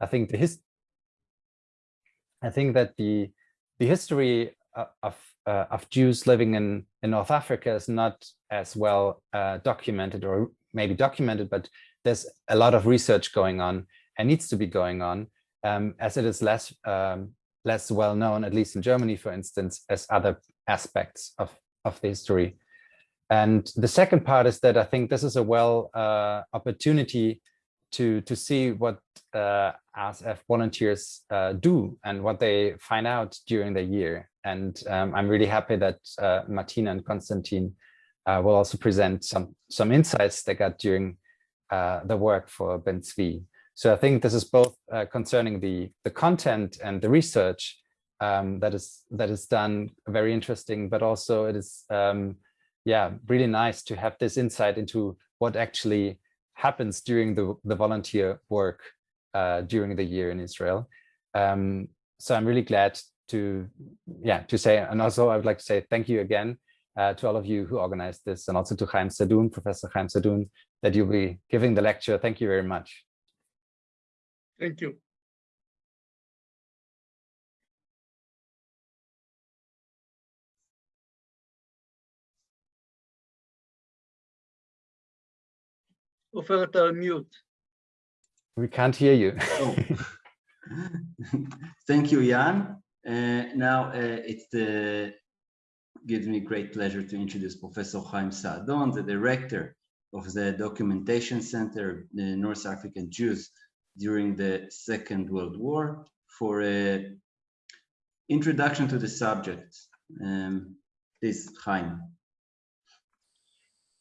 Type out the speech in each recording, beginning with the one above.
I think the his I think that the the history of uh, of Jews living in in North Africa is not as well uh, documented or maybe documented, but there's a lot of research going on and needs to be going on um, as it is less um, less well known, at least in Germany, for instance, as other aspects of of the history. And the second part is that I think this is a well uh, opportunity to to see what uh, ASF volunteers uh, do and what they find out during the year. And um, I'm really happy that uh, Martina and Konstantin uh, will also present some some insights they got during uh, the work for Ben Tzvi. So I think this is both uh, concerning the the content and the research um, that is that is done very interesting, but also it is um, yeah really nice to have this insight into what actually happens during the the volunteer work uh, during the year in Israel. Um, so I'm really glad to yeah to say and also I would like to say thank you again uh, to all of you who organized this and also to Chaim Sadoun, Professor Chaim Sadoun, that you'll be giving the lecture. Thank you very much. Thank you. Oferta, mute. We can't hear you. oh. Thank you, Jan. Uh, now uh, it gives me great pleasure to introduce Professor Chaim Saadon, the director of the Documentation Center, the uh, North African Jews during the Second World War, for an introduction to the subject. Um, please, Chaim.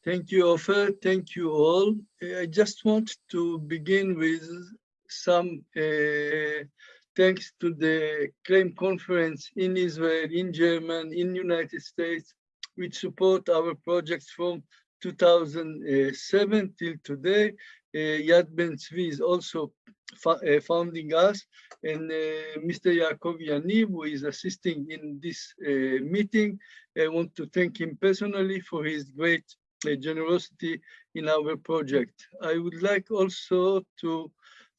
Thank you, Ofer. Thank you all. I just want to begin with some uh, thanks to the CLAIM conference in Israel, in Germany, in United States, which support our projects from 2007 till today. Uh, Yad Ben Tzvi is also uh, founding us, and uh, Mr. Yaakov Yaniv, who is assisting in this uh, meeting. I want to thank him personally for his great generosity in our project. I would like also to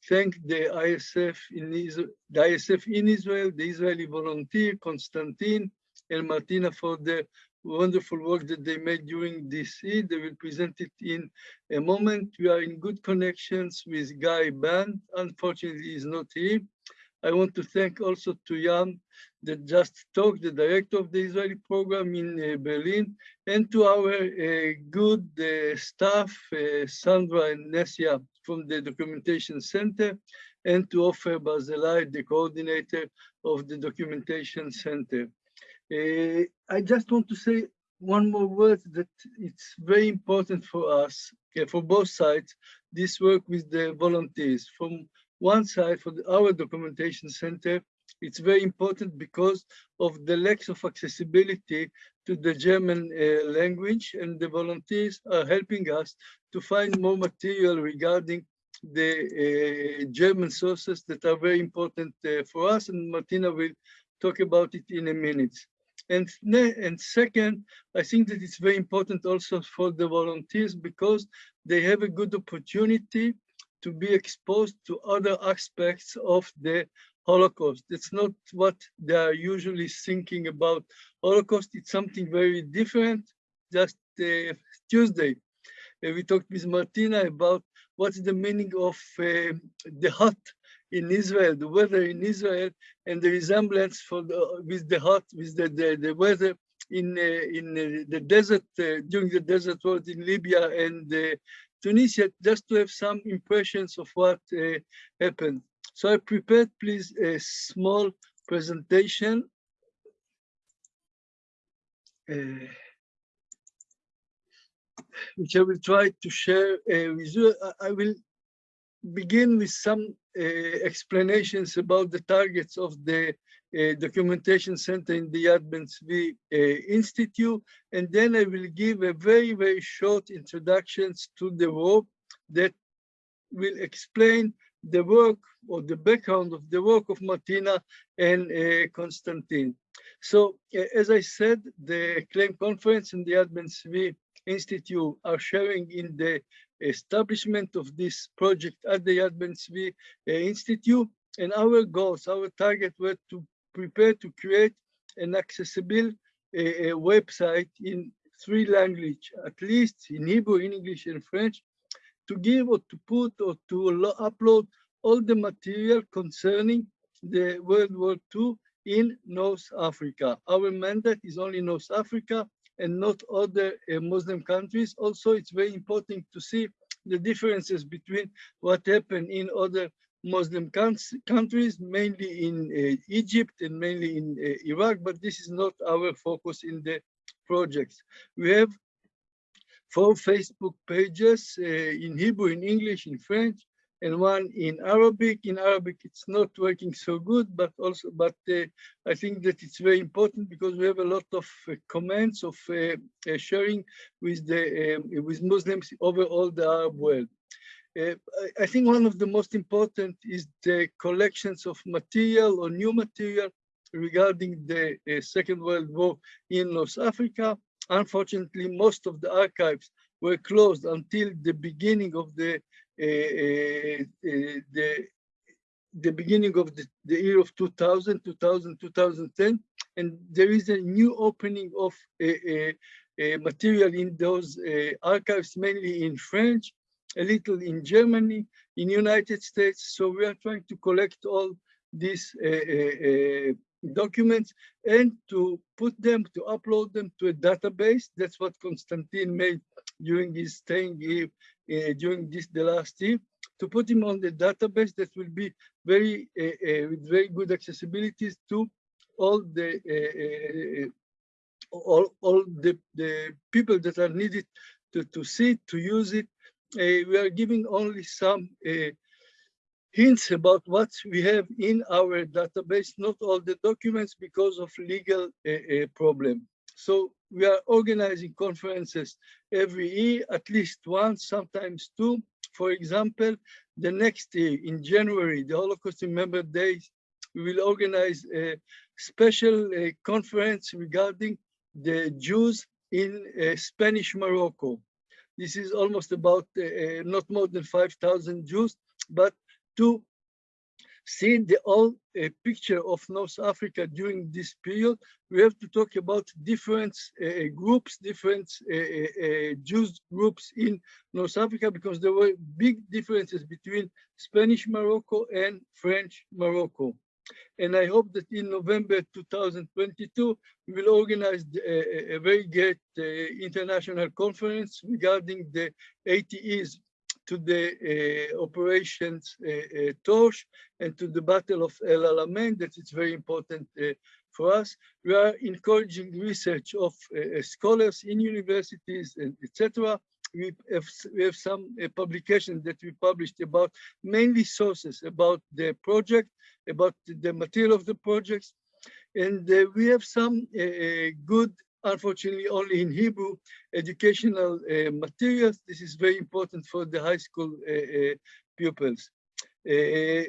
thank the ASF in Israel, the ASF in Israel, the Israeli volunteer, Konstantin and Martina for the wonderful work that they made during this Eid. They will present it in a moment. We are in good connections with Guy Band. Unfortunately, he's not here. I want to thank also to Jan that just talked, the director of the Israeli program in uh, Berlin, and to our uh, good uh, staff, uh, Sandra and Nesia from the Documentation Center, and to Ofer Barzilai, the coordinator of the Documentation Center. Uh, I just want to say one more word that it's very important for us, okay, for both sides, this work with the volunteers. From one side, for our documentation center, it's very important because of the lack of accessibility to the German uh, language and the volunteers are helping us to find more material regarding the uh, German sources that are very important uh, for us and Martina will talk about it in a minute. And, and second, I think that it's very important also for the volunteers because they have a good opportunity to be exposed to other aspects of the Holocaust. It's not what they are usually thinking about Holocaust. It's something very different. Just uh, Tuesday, uh, we talked with Martina about what's the meaning of uh, the hot in Israel, the weather in Israel, and the resemblance for the, with the hot, with the, the, the weather in uh, in uh, the desert uh, during the desert war in Libya and Tunisia, just to have some impressions of what uh, happened. So I prepared, please, a small presentation. Uh, which I will try to share uh, with you. I will begin with some uh, explanations about the targets of the documentation center in the Yad uh, Institute, and then I will give a very, very short introductions to the work that will explain the work or the background of the work of Martina and uh, Konstantin. So uh, as I said, the CLAIM conference and the Ben Tzvi Institute are sharing in the establishment of this project at the Ben Tzvi uh, Institute. And our goals, our target were to prepare to create an accessible uh, website in three language, at least in Hebrew, in English, and French, to give or to put or to upload all the material concerning the World War II in North Africa. Our mandate is only North Africa and not other uh, Muslim countries. Also, it's very important to see the differences between what happened in other Muslim countries, mainly in uh, Egypt and mainly in uh, Iraq, but this is not our focus in the projects. We have four Facebook pages uh, in Hebrew, in English, in French, and one in Arabic. In Arabic, it's not working so good, but also, but uh, I think that it's very important because we have a lot of uh, comments of uh, sharing with the um, with Muslims over all the Arab world. Uh, I think one of the most important is the collections of material or new material regarding the uh, Second World War in North Africa. Unfortunately, most of the archives were closed until the beginning of the uh, uh, uh, the the beginning of the, the year of 2000, 2000, 2010, and there is a new opening of material in those archives, mainly in French, a little in Germany, in United States. So we are trying to collect all these uh, uh, documents and to put them, to upload them to a database. That's what Konstantin made during his staying here uh, during this the last year to put him on the database that will be very uh, uh, with very good accessibilities to all the all all the the people that are needed to to see to use it. We are giving only some hints about what we have in our database, not all the documents because of legal uh, uh, problem. So we are organizing conferences every year, at least once, sometimes two. For example, the next year in January, the Holocaust Remember Day, we will organize a special uh, conference regarding the Jews in uh, Spanish Morocco. This is almost about uh, uh not more than 5,000 Jews, but to see the whole uh, picture of North Africa during this period, we have to talk about different uh, groups, different uh, uh, uh, Jews groups in North Africa, because there were big differences between Spanish Morocco and French Morocco. And I hope that in November 2022, we will organize a, a very great uh, international conference regarding the 80 years to the uh, operations uh, uh, Torch and to the Battle of El Alamein, that is very important for us. We are encouraging research of scholars in universities etc. We have, we have some uh, publications that we published about mainly sources about the project, about the material of the projects. And uh, we have some uh, good unfortunately only in Hebrew, educational uh, materials. This is very important for the high school uh, uh pupils. Uh,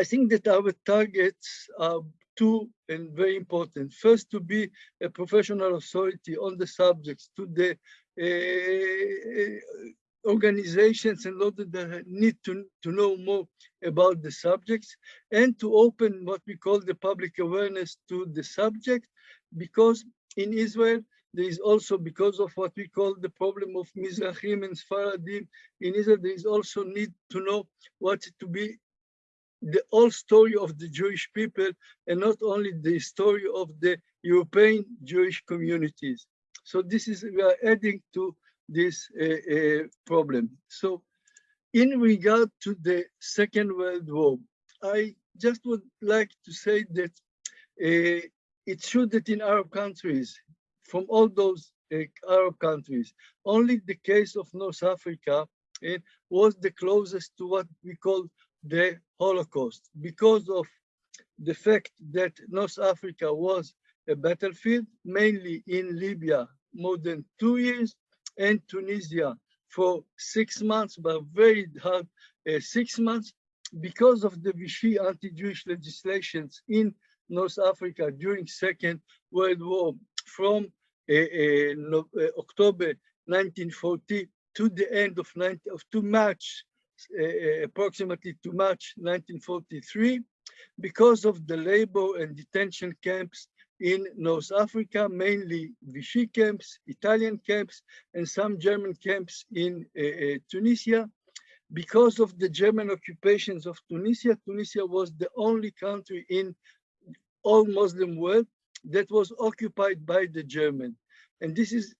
I think that our targets are two and very important. First, to be a professional authority on the subjects to the uh, Eh, eh, organizations and those that need to, to know more about the subjects and to open what we call the public awareness to the subject because in Israel, there is also, because of what we call the problem of Mizrahim and Sfaradim, in Israel, there is also need to know what to be the whole story of the Jewish people and not only the story of the European Jewish communities. So this is, we are adding to this uh, uh, problem. So in regard to the Second World War, I just would like to say that uh, it's true that in Arab countries, from all those uh, Arab countries, only the case of North Africa uh, was the closest to what we call the Holocaust because of the fact that North Africa was a battlefield, mainly in Libya, more than two years, and Tunisia for six months, but very hard uh, six months, because of the Vichy anti-Jewish legislations in North Africa during Second World War from uh, uh, no, uh, October 1940 to the end of 19 of to March, uh, approximately to March 1943, because of the labor and detention camps in North Africa, mainly Vichy camps, Italian camps, and some German camps in uh, uh, Tunisia. Because of the German occupations of Tunisia, Tunisia was the only country in all Muslim world that was occupied by the German. And this is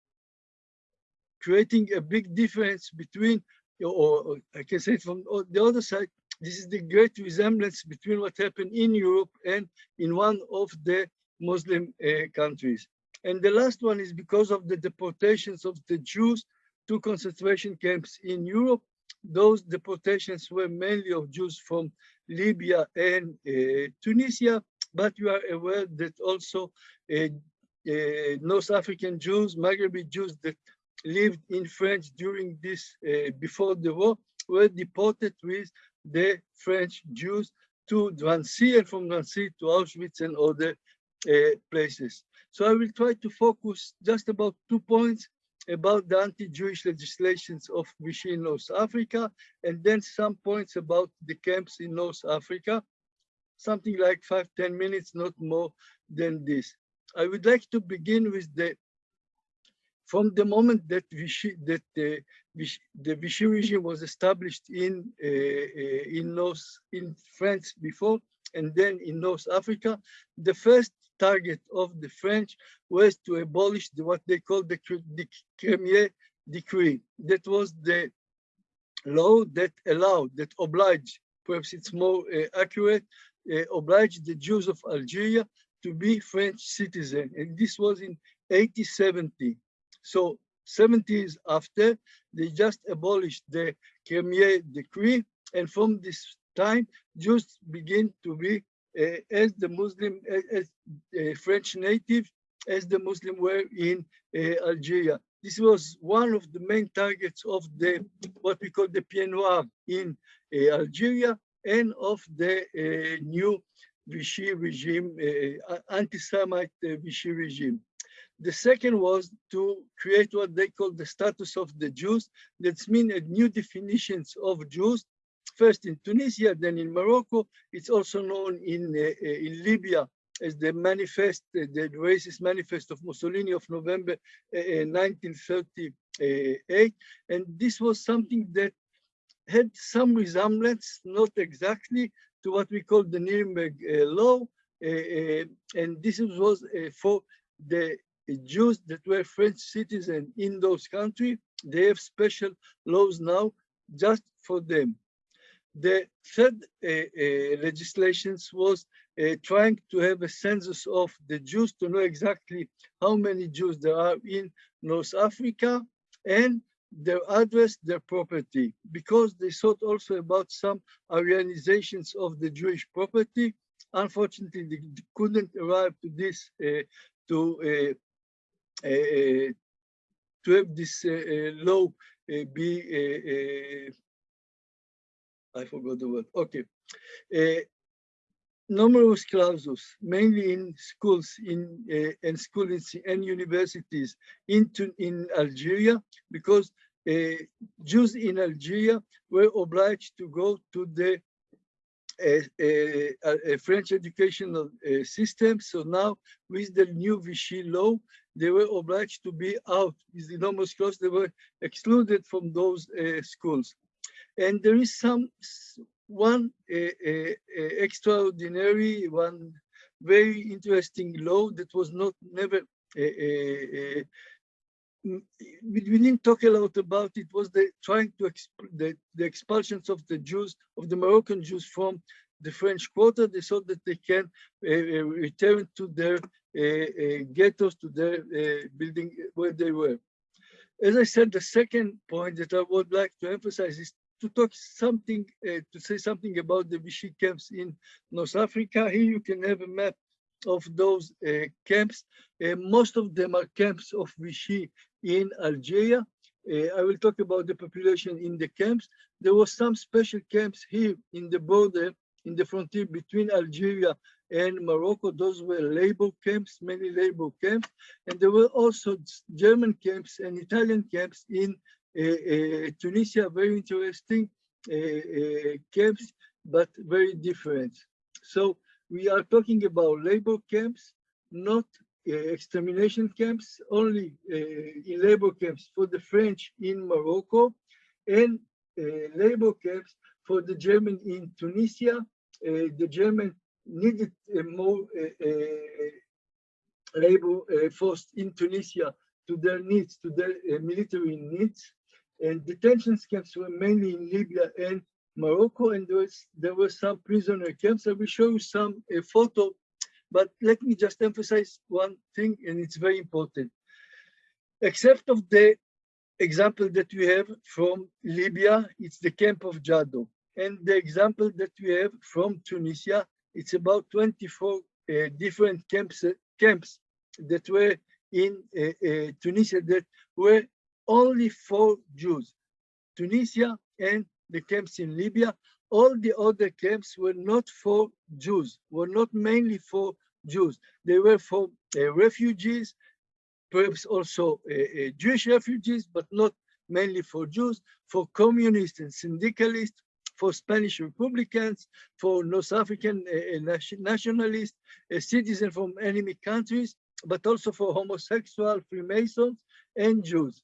creating a big difference between, or, I can say it from the other side, this is the great resemblance between what happened in Europe and in one of the Muslim uh, countries. And the last one is because of the deportations of the Jews to concentration camps in Europe. Those deportations were mainly of Jews from Libya and uh, Tunisia, but you are aware that also uh, uh North African Jews, Maghrebi Jews that lived in France during this, uh, before the war, were deported with the French Jews to Drancy and from Drancy to Auschwitz and other places. So I will try to focus just about two points about the anti-Jewish legislations of Vichy in North Africa, and then some points about the camps in North Africa, something like five, 10 minutes, not more than this. I would like to begin with the, from the moment that Vichy, that the, Vichy, the Vichy regime was established in, uh, uh, in North, in France before, and then in North Africa, the first target of the French was to abolish the, what they call the, the Crémieux Decree. That was the law that allowed, that obliged, perhaps it's more uh, accurate, uh, obliged the Jews of Algeria to be French citizen. And this was in 1870. So 70 years after, they just abolished the Crémieux Decree. And from this time, Jews begin to be Eh, as the Muslim, eh, as uh, eh, French natives, as the Muslim were in Algeria. This was one of the main targets of the what we call the Pied Noir in Algeria and of the new Vichy regime, anti-Semite Vichy regime. The second was to create what they call the status of the Jews. That's mean a new definitions of Jews first in Tunisia, then in Morocco. It's also known in, uh, uh in Libya as the manifest, uh, the racist manifest of Mussolini of November 1938. Uh, and this was something that had some resemblance, not exactly, to what we call the Nuremberg law. and this was for the Jews that were French citizens in those countries. They have special laws now just for them. The third uh, uh, legislations was uh, trying to have a census of the Jews to know exactly how many Jews there are in North Africa and their address, their property, because they thought also about some Aryanizations of the Jewish property. Unfortunately, they couldn't arrive to this, uh, to uh, uh, to have this law be I forgot the word. Okay. Uh, numerus clausus, mainly in schools in uh, and schools and universities into in Algeria, because uh, Jews in Algeria were obliged to go to the uh, French educational system. So now, with the new Vichy law, they were obliged to be out. With the enormous clause, they were excluded from those schools. And there is some one eh, eh, eh, extraordinary, one very interesting law that was not never we, we didn't talk a lot about it was the trying to the, the expulsions of the Jews of the Moroccan Jews from the French quarter. They thought that they can uh, return to their uh, uh, ghettos, to their building where they were. As I said, the second point that I would like to emphasize is to talk something, uh, to say something about the Vichy camps in North Africa. Here you can have a map of those uh, camps. Uh, most of them are camps of Vichy in Algeria. Uh, I will talk about the population in the camps. There were some special camps here in the border, in the frontier between Algeria and Morocco. Those were labor camps, many labor camps. And there were also German camps and Italian camps in Eh, eh, Tunisia, very interesting eh, camps, but very different. So we are talking about labor camps, not uh, extermination camps, only uh, in labor camps for the French in Morocco, and uh, labor camps for the German in Tunisia. the German needed more labor force in Tunisia to their needs, to their military needs. And detention camps were mainly in Libya and Morocco, and there, was, there were some prisoner camps. I will show you some a photo, but let me just emphasize one thing, and it's very important. Except of the example that we have from Libya, it's the camp of Jado. And the example that we have from Tunisia, it's about 24 uh, different camps, uh, camps that were in uh, uh Tunisia that were only for Jews. Tunisia and the camps in Libya, all the other camps were not for Jews, were not mainly for Jews. They were for uh, refugees, perhaps also uh, uh, Jewish refugees, but not mainly for Jews, for communists and syndicalists, for Spanish Republicans, for North African uh, uh nationalists, citizens from enemy countries, but also for homosexual, Freemasons, and Jews.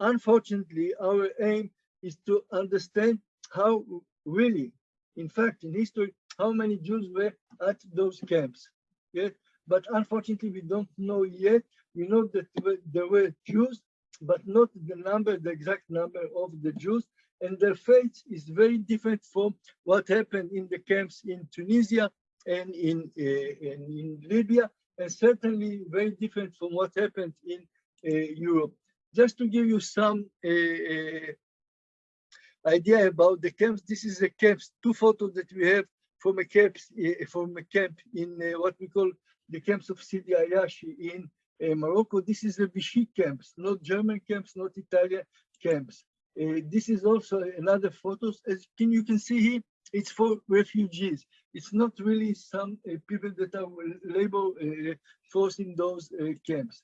Unfortunately, our aim is to understand how really, in fact, in history, how many Jews were at those camps. Yeah? But unfortunately, we don't know yet. We know that there were Jews, but not the number, the exact number of the Jews. And their fate is very different from what happened in the camps in Tunisia and in, uh, and in Libya, and certainly very different from what happened in uh, Europe. Just to give you some uh, idea about the camps. This is a camps, two photos that we have from a camps eh, from a camp in uh, what we call the camps of Sidi Ayashi in uh, Morocco. This is the Vichy camps, not German camps, not Italian camps. Uh, this is also another photos. As can you can see here, it's for refugees. It's not really some people that are labor force in those camps.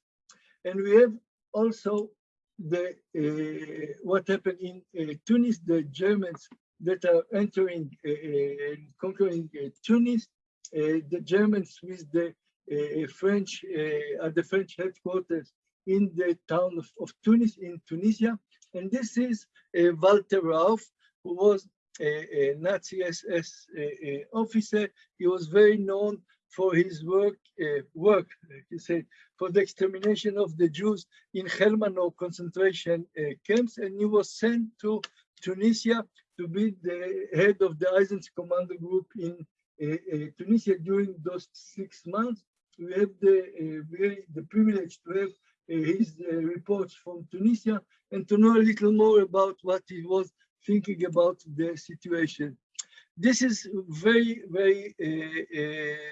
And we have also the uh, what happened in uh, Tunis, the Germans that are entering uh, uh conquering uh, Tunis, the Germans with the French at the French headquarters in the town of, of Tunis in Tunisia, and this is Walter Rauff, who was a, a Nazi SS officer. He was very known for his work, uh, work, he said, for the extermination of the Jews in Chelmno concentration uh, camps, and he was sent to Tunisia to be the head of the Einsatzkommando Group in uh, Tunisia during those six months. We have the very the privilege to have his reports from Tunisia and to know a little more about what he was thinking about the situation. This is very, very uh, uh,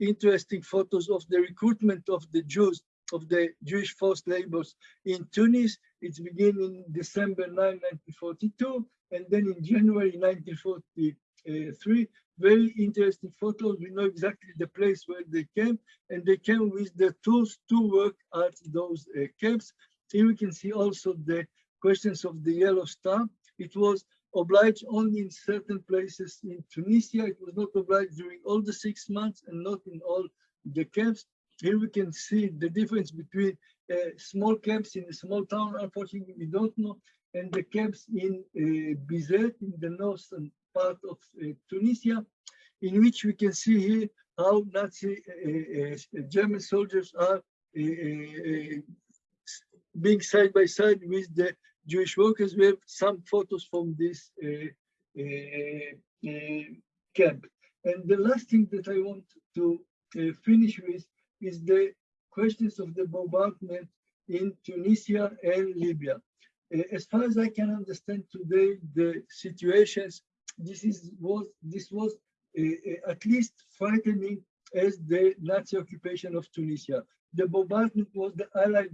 interesting photos of the recruitment of the Jews, of the Jewish forced laborers in Tunis. It's beginning in December 9, 1942, and then in January 1943. Very interesting photos. We know exactly the place where they came, and they came with the tools to work at those uh, camps. Here we can see also the questions of the yellow star. It was obliged only in certain places in Tunisia. It was not obliged during all the six months and not in all the camps. Here we can see the difference between uh, small camps in a small town, unfortunately we don't know, and the camps in uh, Bizerte, in the northern part of uh, Tunisia, in which we can see here how Nazi uh, uh, German soldiers are uh, being side by side with the Jewish workers. We have some photos from this uh, uh, uh, camp. And the last thing that I want to finish with is the questions of the bombardment in Tunisia and Libya. as far as I can understand today, the situations, this is was this was at least frightening as the Nazi occupation of Tunisia. The bombardment was the Allied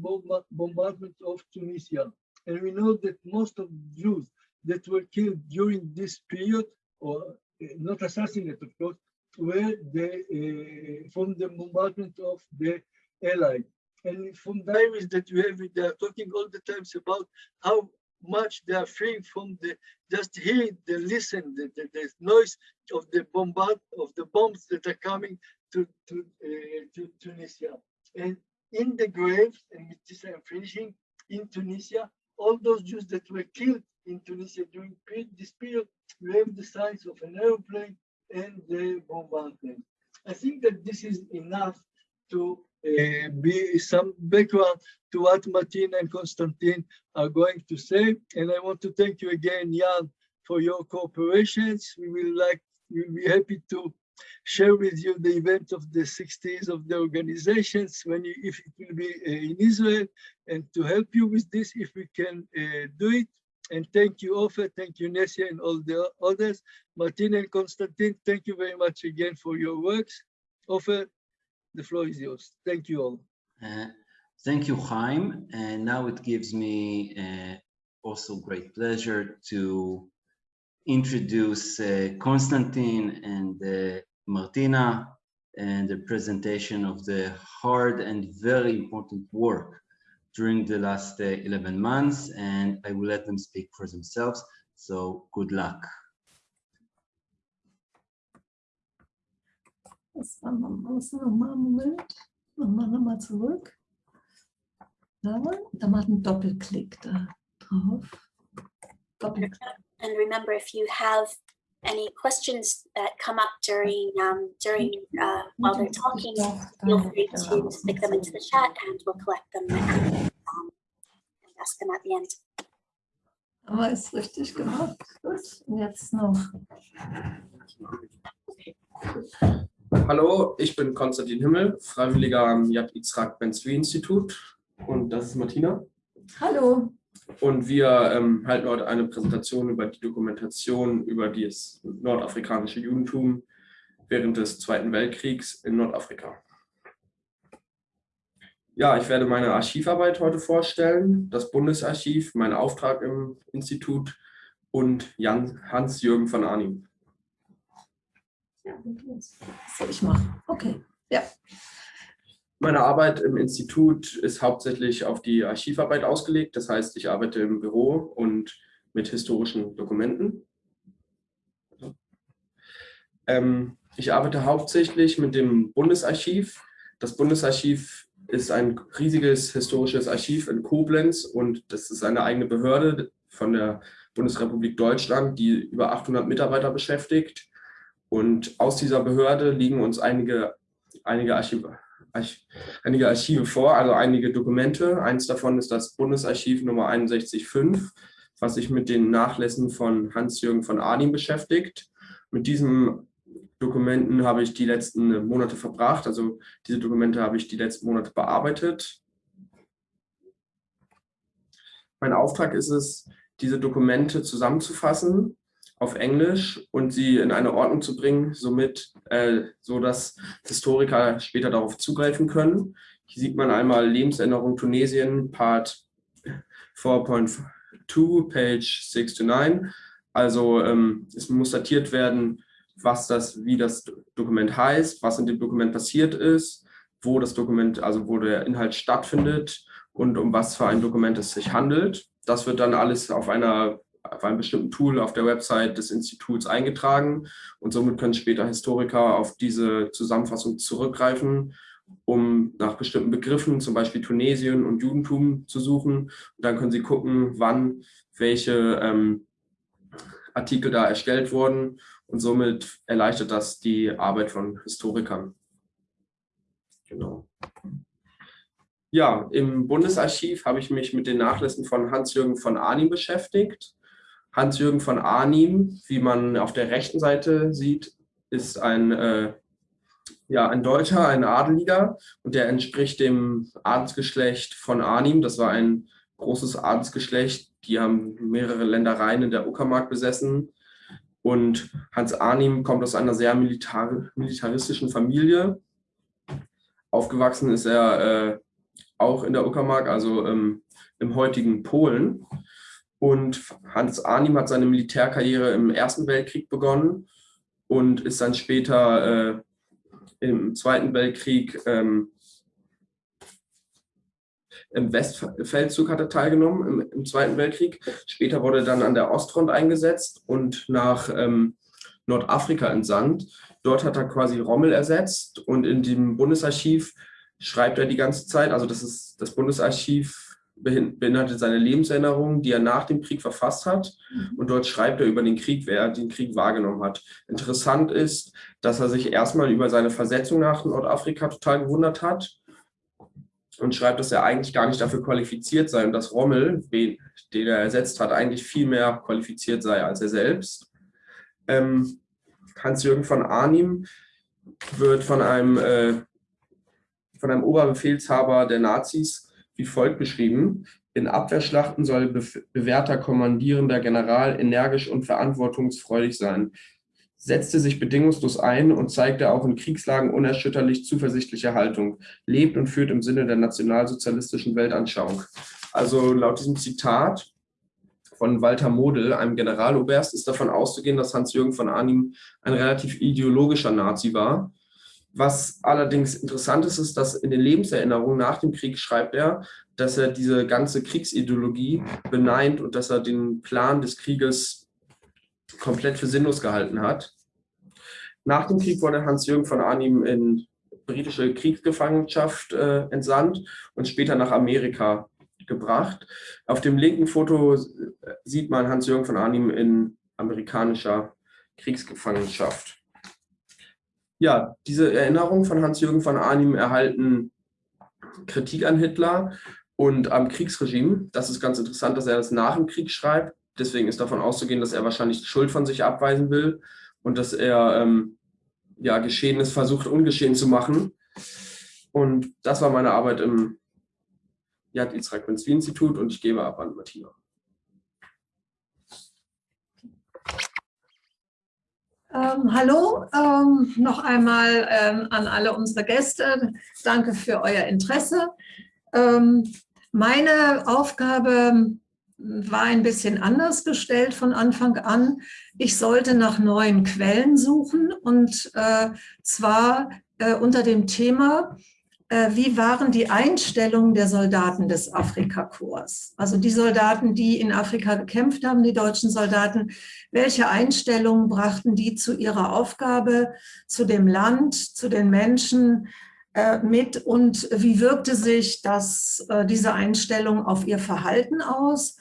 bombardment of Tunisia. And we know that most of Jews that were killed during this period, or uh, not assassinated, of course, were the, uh, from the bombardment of the Allies. And from diaries that we have, they are talking all the times about how much they are free from the just hear the listen the, the, the noise of the bombard of the bombs that are coming to to, uh, to Tunisia and in the graves and with this I'm finishing in Tunisia all those Jews that were killed in Tunisia during this period we have the signs of an airplane and the bombardment I think that this is enough to uh, be some background to what Martina and Konstantin are going to say. And I want to thank you again, Jan, for your cooperations. We will like, we'll be happy to share with you the event of the 60s of the organizations when you, if it will be uh, in Israel and to help you with this if we can uh, do it. And thank you, Ofer, thank you, Nesia, and all the others. Martina and Konstantin, thank you very much again for your works. Ofer, the floor is yours. Thank you all. Uh, thank you, Chaim. And now it gives me uh, also great pleasure to introduce uh, Konstantin and uh, Martina and the presentation of the hard and very important work during the last uh, 11 months. And I will let them speak for themselves. So good luck. Da, da macht ein Doppelklick da drauf. Doppelklick. And remember, if you have any questions that come up during um, during uh, while they're talking, feel free to stick them into the chat and we'll collect them and, um, and ask them at the end. Aber ist richtig gemacht. Gut. Und jetzt noch. Hallo, ich bin Konstantin Himmel, Freiwilliger am Yad Yitzhak Ben Zvi Institut und das ist Martina. Hallo. Und wir ähm, halten heute eine Präsentation über die Dokumentation über das nordafrikanische Judentum während des Zweiten Weltkriegs in Nordafrika. Ja, ich werde meine Archivarbeit heute vorstellen, das Bundesarchiv, mein Auftrag im Institut und Hans-Jürgen von Arnim. Ja, ich machen? Okay, ja. Meine Arbeit im Institut ist hauptsächlich auf die Archivarbeit ausgelegt. Das heißt, ich arbeite im Büro und mit historischen Dokumenten. Ähm, ich arbeite hauptsächlich mit dem Bundesarchiv. Das Bundesarchiv ist ein riesiges historisches Archiv in Koblenz und das ist eine eigene Behörde von der Bundesrepublik Deutschland, die über 800 Mitarbeiter beschäftigt. Und aus dieser Behörde liegen uns einige, einige, Archive, Arch, einige Archive vor, also einige Dokumente. Eins davon ist das Bundesarchiv Nummer 615, was sich mit den Nachlässen von Hans-Jürgen von Arnim beschäftigt. Mit diesen Dokumenten habe ich die letzten Monate verbracht, also diese Dokumente habe ich die letzten Monate bearbeitet. Mein Auftrag ist es, diese Dokumente zusammenzufassen auf Englisch und sie in eine Ordnung zu bringen, somit, äh, so dass Historiker später darauf zugreifen können. Hier sieht man einmal Lebensänderung Tunesien, Part 4.2, Page 6 to 9. Also ähm, es muss datiert werden, was das, wie das Dokument heißt, was in dem Dokument passiert ist, wo das Dokument, also wo der Inhalt stattfindet und um was für ein Dokument es sich handelt. Das wird dann alles auf einer auf einem bestimmten Tool auf der Website des Instituts eingetragen und somit können später Historiker auf diese Zusammenfassung zurückgreifen, um nach bestimmten Begriffen, zum Beispiel Tunesien und Judentum zu suchen. Und dann können sie gucken, wann welche ähm, Artikel da erstellt wurden und somit erleichtert das die Arbeit von Historikern. Genau. Ja, im Bundesarchiv habe ich mich mit den Nachlässen von Hans-Jürgen von Arnim beschäftigt. Hans-Jürgen von Arnim, wie man auf der rechten Seite sieht, ist ein, äh, ja, ein Deutscher, ein Adeliger und der entspricht dem Adelsgeschlecht von Arnim. Das war ein großes Adelsgeschlecht, die haben mehrere Ländereien in der Uckermark besessen. Und Hans Arnim kommt aus einer sehr militar militaristischen Familie. Aufgewachsen ist er äh, auch in der Uckermark, also ähm, im heutigen Polen. Und Hans Arnim hat seine Militärkarriere im Ersten Weltkrieg begonnen und ist dann später äh, im Zweiten Weltkrieg ähm, im Westfeldzug hat er teilgenommen im, im, Zweiten Weltkrieg. Später wurde er dann an der Ostfront eingesetzt und nach ähm, Nordafrika entsandt. Dort hat er quasi Rommel ersetzt und in dem Bundesarchiv schreibt er die ganze Zeit, also das ist das Bundesarchiv beinhaltet seine Lebenserinnerungen, die er nach dem Krieg verfasst hat. Mhm. Und dort schreibt er über den Krieg, wer den Krieg wahrgenommen hat. Interessant ist, dass er sich erstmal über seine Versetzung nach Nordafrika total gewundert hat und schreibt, dass er eigentlich gar nicht dafür qualifiziert sei und dass Rommel, den er ersetzt hat, eigentlich viel mehr qualifiziert sei als er selbst. Ähm, Hans-Jürgen von Arnim wird von einem, äh, von einem Oberbefehlshaber der Nazis wie folgt beschrieben. In Abwehrschlachten soll be bewährter kommandierender General energisch und verantwortungsfreudig sein, setzte sich bedingungslos ein und zeigte auch in Kriegslagen unerschütterlich zuversichtliche Haltung, lebt und führt im Sinne der nationalsozialistischen Weltanschauung. Also laut diesem Zitat von Walter Model, einem Generaloberst, ist davon auszugehen, dass Hans-Jürgen von Arnim ein relativ ideologischer Nazi war was allerdings interessant ist, ist, dass in den Lebenserinnerungen nach dem Krieg schreibt er, dass er diese ganze Kriegsideologie beneint und dass er den Plan des Krieges komplett für sinnlos gehalten hat. Nach dem Krieg wurde Hans-Jürgen von Arnim in britische Kriegsgefangenschaft äh, entsandt und später nach Amerika gebracht. Auf dem linken Foto sieht man Hans-Jürgen von Arnim in amerikanischer Kriegsgefangenschaft ja, diese Erinnerungen von Hans-Jürgen von Arnim erhalten Kritik an Hitler und am Kriegsregime. Das ist ganz interessant, dass er das nach dem Krieg schreibt. Deswegen ist davon auszugehen, dass er wahrscheinlich Schuld von sich abweisen will und dass er ähm, ja, Geschehenes versucht, ungeschehen zu machen. Und das war meine Arbeit im Yad Yitzhak Ben Institut und ich gebe ab an Martina. Ähm, hallo, ähm, noch einmal ähm, an alle unsere Gäste. Danke für euer Interesse. Ähm, meine Aufgabe war ein bisschen anders gestellt von Anfang an. Ich sollte nach neuen Quellen suchen und äh, zwar äh, unter dem Thema wie waren die Einstellungen der Soldaten des Afrikakorps? Also die Soldaten, die in Afrika gekämpft haben, die deutschen Soldaten, welche Einstellungen brachten die zu ihrer Aufgabe, zu dem Land, zu den Menschen äh, mit und wie wirkte sich das, äh, diese Einstellung auf ihr Verhalten aus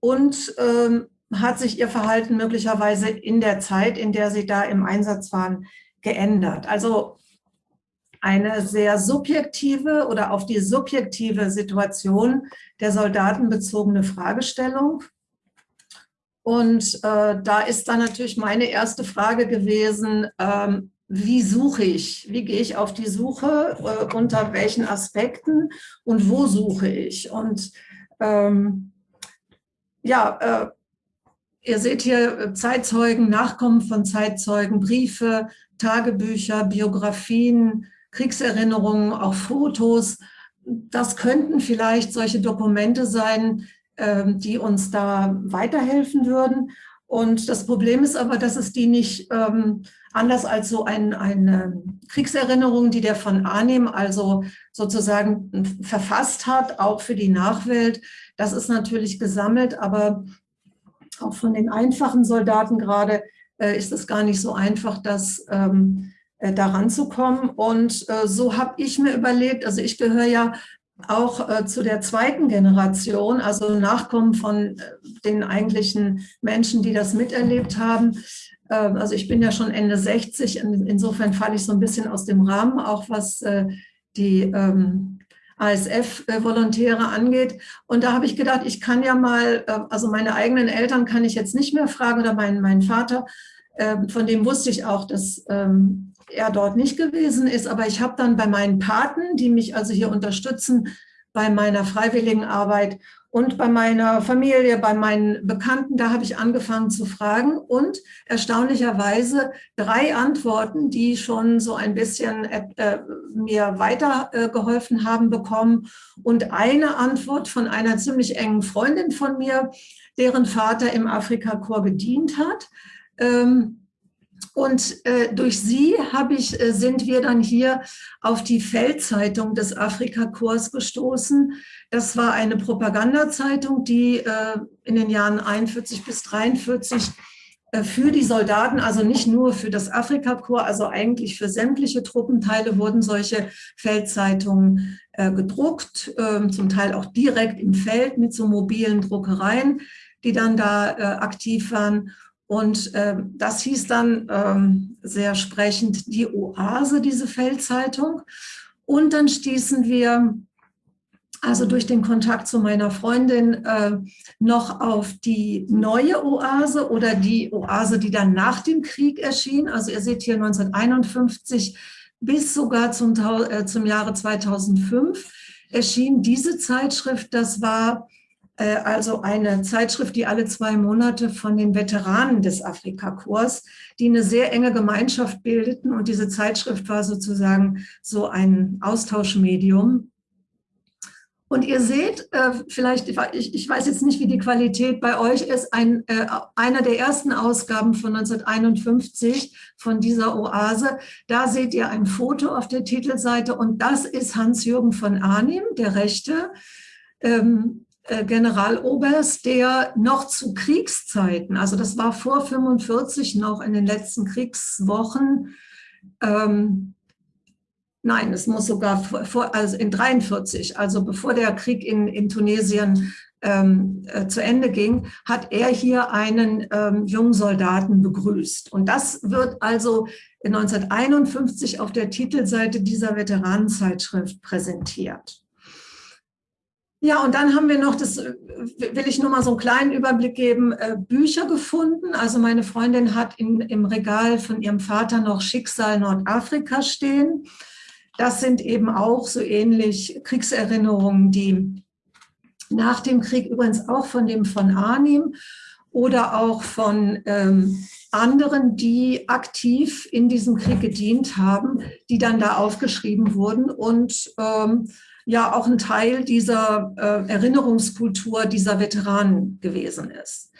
und ähm, hat sich ihr Verhalten möglicherweise in der Zeit, in der sie da im Einsatz waren, geändert? Also eine sehr subjektive oder auf die subjektive Situation der Soldaten bezogene Fragestellung. Und äh, da ist dann natürlich meine erste Frage gewesen, ähm, wie suche ich? Wie gehe ich auf die Suche? Äh, unter welchen Aspekten? Und wo suche ich? Und ähm, ja, äh, ihr seht hier äh, Zeitzeugen, Nachkommen von Zeitzeugen, Briefe, Tagebücher, Biografien, Kriegserinnerungen, auch Fotos. Das könnten vielleicht solche Dokumente sein, ähm, die uns da weiterhelfen würden. Und das Problem ist aber, dass es die nicht ähm, anders als so ein, eine Kriegserinnerung, die der von Arnim also sozusagen verfasst hat, auch für die Nachwelt. Das ist natürlich gesammelt, aber auch von den einfachen Soldaten gerade äh, ist es gar nicht so einfach, das ähm, äh, daran zu kommen. Und äh, so habe ich mir überlegt, also ich gehöre ja auch äh, zu der zweiten Generation, also Nachkommen von den eigentlichen Menschen, die das miterlebt haben. Ähm, also ich bin ja schon Ende 60, insofern falle ich so ein bisschen aus dem Rahmen, auch was die ähm, ASF-Volontäre angeht. Und da habe ich gedacht, ich kann ja mal, also meine eigenen Eltern kann ich jetzt nicht mehr fragen oder meinen, meinen Vater, ähm, von dem wusste ich auch, dass er dort nicht gewesen ist. Aber ich habe dann bei meinen Paten, die mich also hier unterstützen, bei meiner freiwilligen Arbeit und bei meiner Familie, bei meinen Bekannten, da habe ich angefangen zu fragen und erstaunlicherweise drei Antworten, die schon so ein bisschen äh, mir weitergeholfen äh, haben bekommen und eine Antwort von einer ziemlich engen Freundin von mir, deren Vater im Afrika-Korps gedient hat. Ähm, Und äh, durch sie habe ich, äh, sind wir dann hier auf die Feldzeitung des Afrikakorps gestoßen. Das war eine Propagandazeitung, die äh, in den Jahren 41 bis 43 äh, für die Soldaten, also nicht nur für das Afrikakorps, also eigentlich für sämtliche Truppenteile wurden solche Feldzeitungen äh, gedruckt, äh, zum Teil auch direkt im Feld mit so mobilen Druckereien, die dann da äh, aktiv waren. Und äh, das hieß dann ähm, sehr sprechend die Oase, diese Feldzeitung. Und dann stießen wir also durch den Kontakt zu meiner Freundin äh, noch auf die neue Oase oder die Oase, die dann nach dem Krieg erschien. Also ihr seht hier 1951 bis sogar zum, äh, zum Jahre 2005 erschien diese Zeitschrift. Das war also eine Zeitschrift, die alle zwei Monate von den Veteranen des Afrikakorps, die eine sehr enge Gemeinschaft bildeten. Und diese Zeitschrift war sozusagen so ein Austauschmedium. Und ihr seht, äh, vielleicht, ich, weiß jetzt nicht, wie die Qualität bei euch ist, ein, äh, einer der ersten Ausgaben von 1951 von dieser Oase, da seht ihr ein Foto auf der Titelseite. Und das ist Hans-Jürgen von Arnim, der Rechte, ähm, äh, Generaloberst, der noch zu Kriegszeiten, also das war vor 45 noch in den letzten Kriegswochen, ähm, Nein, es muss sogar vor, also in 43, also bevor der Krieg in, in Tunesien ähm, äh, zu Ende ging, hat er hier einen ähm, jungen Soldaten begrüßt. Und das wird also 1951 auf der Titelseite dieser Veteranenzeitschrift präsentiert. Ja, und dann haben wir noch, das äh, will ich nur mal so einen kleinen Überblick geben, äh, Bücher gefunden. Also meine Freundin hat in, im Regal von ihrem Vater noch Schicksal Nordafrika stehen. Das sind eben auch so ähnlich Kriegserinnerungen, die nach dem Krieg übrigens auch von dem von Arnim oder auch von ähm, anderen, die aktiv in diesem Krieg gedient haben, die dann da aufgeschrieben wurden und ähm, ja auch ein Teil dieser äh, Erinnerungskultur dieser Veteranen gewesen ist.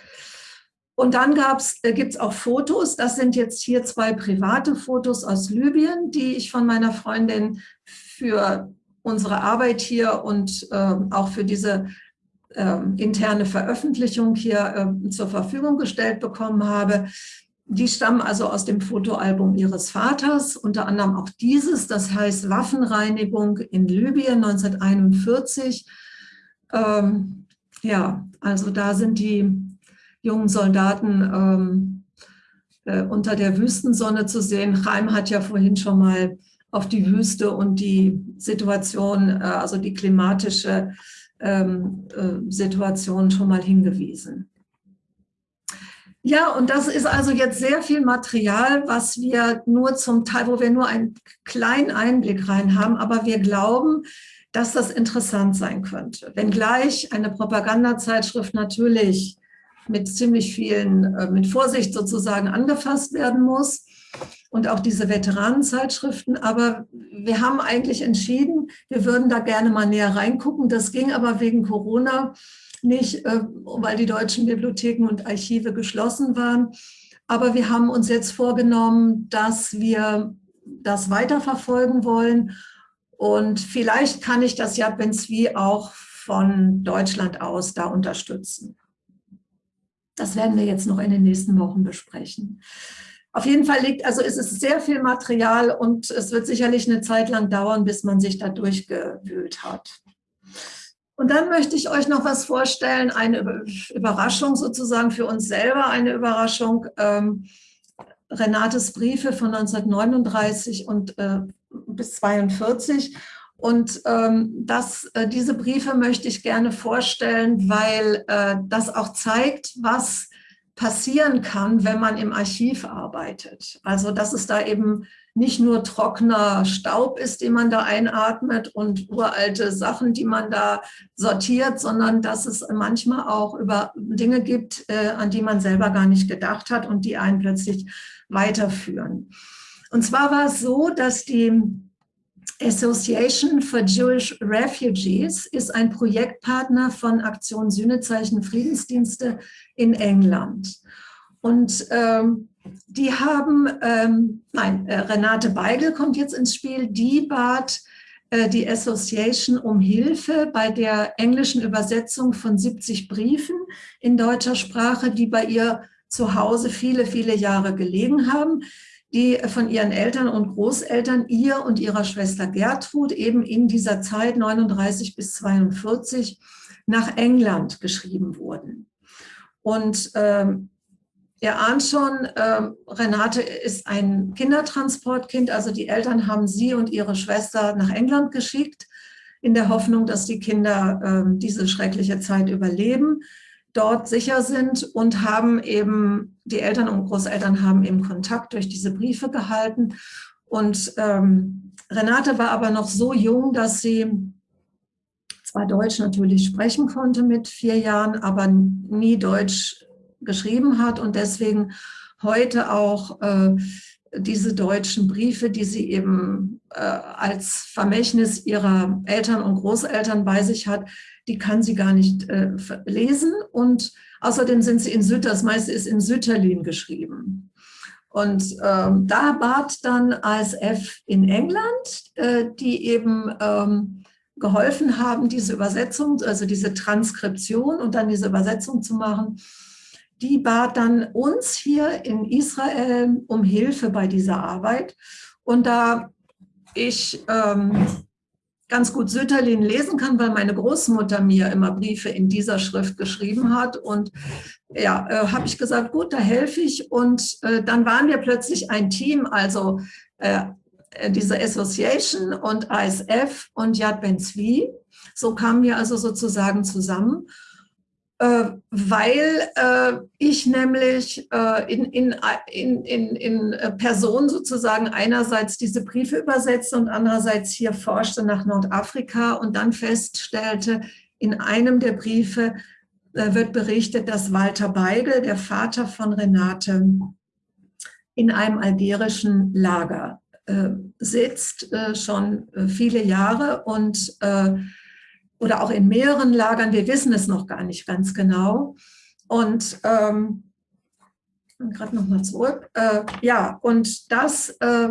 Und dann äh, gibt es auch Fotos, das sind jetzt hier zwei private Fotos aus Libyen, die ich von meiner Freundin für unsere Arbeit hier und äh, auch für diese äh, interne Veröffentlichung hier äh, zur Verfügung gestellt bekommen habe. Die stammen also aus dem Fotoalbum ihres Vaters, unter anderem auch dieses, das heißt Waffenreinigung in Libyen 1941. Ähm, ja, also da sind die jungen Soldaten ähm, äh, unter der Wüstensonne zu sehen. Chaim hat ja vorhin schon mal auf die Wüste und die Situation, äh, also die klimatische ähm, äh, Situation schon mal hingewiesen. Ja, und das ist also jetzt sehr viel Material, was wir nur zum Teil, wo wir nur einen kleinen Einblick rein haben, aber wir glauben, dass das interessant sein könnte. Wenngleich eine Propagandazeitschrift natürlich mit ziemlich vielen, äh, mit Vorsicht sozusagen angefasst werden muss und auch diese Veteranenzeitschriften. Aber wir haben eigentlich entschieden, wir würden da gerne mal näher reingucken. Das ging aber wegen Corona nicht, äh, weil die deutschen Bibliotheken und Archive geschlossen waren. Aber wir haben uns jetzt vorgenommen, dass wir das weiterverfolgen wollen. Und vielleicht kann ich das Yad Ben Zvi auch von Deutschland aus da unterstützen. Das werden wir jetzt noch in den nächsten Wochen besprechen. Auf jeden Fall liegt, also es ist sehr viel Material und es wird sicherlich eine Zeit lang dauern, bis man sich da durchgewühlt hat. Und dann möchte ich euch noch was vorstellen, eine Überraschung sozusagen für uns selber, eine Überraschung. Ähm, Renates Briefe von 1939 und äh, bis 42 und ähm, das, äh, diese Briefe möchte ich gerne vorstellen, weil äh, das auch zeigt, was passieren kann, wenn man im Archiv arbeitet. Also dass es da eben nicht nur trockener Staub ist, den man da einatmet und uralte Sachen, die man da sortiert, sondern dass es manchmal auch über Dinge gibt, äh, an die man selber gar nicht gedacht hat und die einen plötzlich weiterführen. Und zwar war es so, dass die Association for Jewish Refugees ist ein Projektpartner von Aktion Sühnezeichen Friedensdienste in England. Und ähm, die haben, ähm, nein, äh, Renate Beigel kommt jetzt ins Spiel, die bat äh, die Association um Hilfe bei der englischen Übersetzung von 70 Briefen in deutscher Sprache, die bei ihr zu Hause viele, viele Jahre gelegen haben, die von ihren Eltern und Großeltern, ihr und ihrer Schwester Gertrud eben in dieser Zeit 39 bis 42 nach England geschrieben wurden. Und ähm, Ihr ahnt schon, äh, Renate ist ein Kindertransportkind, also die Eltern haben sie und ihre Schwester nach England geschickt, in der Hoffnung, dass die Kinder äh, diese schreckliche Zeit überleben, dort sicher sind und haben eben, die Eltern und Großeltern haben eben Kontakt durch diese Briefe gehalten. Und ähm, Renate war aber noch so jung, dass sie zwar Deutsch natürlich sprechen konnte mit vier Jahren, aber nie Deutsch geschrieben hat und deswegen heute auch äh, diese deutschen Briefe, die sie eben äh, als Vermächtnis ihrer Eltern und Großeltern bei sich hat, die kann sie gar nicht äh, lesen. Und außerdem sind sie in Süd, das meiste ist in Sütterlin geschrieben. Und ähm, da bat dann ASF in England, äh, die eben ähm, geholfen haben, diese Übersetzung, also diese Transkription und dann diese Übersetzung zu machen die bat dann uns hier in Israel um Hilfe bei dieser Arbeit. Und da ich ähm, ganz gut Sütterlin lesen kann, weil meine Großmutter mir immer Briefe in dieser Schrift geschrieben hat. Und ja, äh, habe ich gesagt, gut, da helfe ich. Und äh, dann waren wir plötzlich ein Team, also äh, diese Association und ASF und Yad Ben Zvi. So kamen wir also sozusagen zusammen. Äh, weil äh, ich nämlich äh, in, in, in, in, in Person sozusagen einerseits diese Briefe übersetzte und andererseits hier forschte nach Nordafrika und dann feststellte, in einem der Briefe wird berichtet, dass Walter Beigel, der Vater von Renate, in einem algerischen Lager sitzt, schon viele Jahre und oder auch in mehreren Lagern. Wir wissen es noch gar nicht ganz genau. Und ähm, gerade noch mal zurück. Äh, ja, und das, äh,